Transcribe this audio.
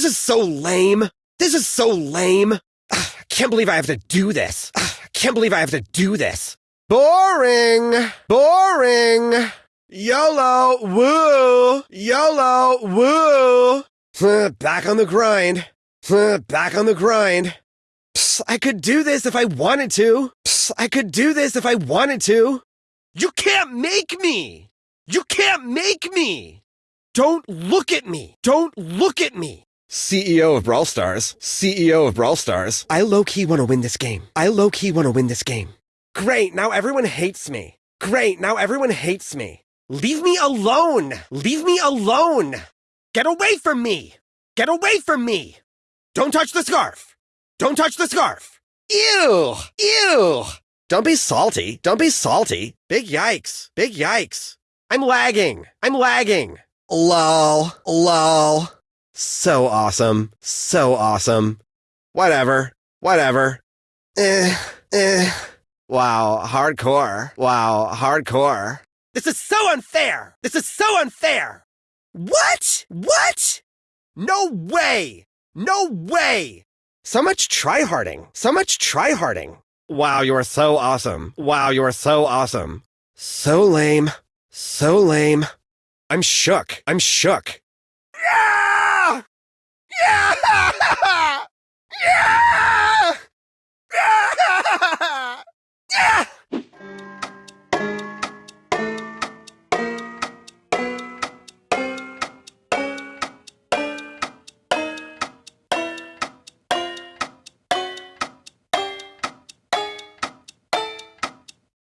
This is so lame. This is so lame. Ugh, I can't believe I have to do this. Ugh, I can't believe I have to do this. Boring. Boring. YOLO. Woo. YOLO. Woo. Back on the grind. Back on the grind. Psst, I could do this if I wanted to. Psst, I could do this if I wanted to. You can't make me. You can't make me. Don't look at me. Don't look at me. CEO of Brawl Stars. CEO of Brawl Stars. I low key want to win this game. I low key want to win this game. Great, now everyone hates me. Great, now everyone hates me. Leave me alone. Leave me alone. Get away from me. Get away from me. Don't touch the scarf. Don't touch the scarf. Ew. Ew. Don't be salty. Don't be salty. Big yikes. Big yikes. I'm lagging. I'm lagging. Lol. Lol. So awesome. So awesome. Whatever. Whatever. Eh. Eh. Wow. Hardcore. Wow. Hardcore. This is so unfair. This is so unfair. What? What? No way. No way. So much tryharding. So much tryharding. Wow, you are so awesome. Wow, you are so awesome. So lame. So lame. I'm shook. I'm shook. Yeah!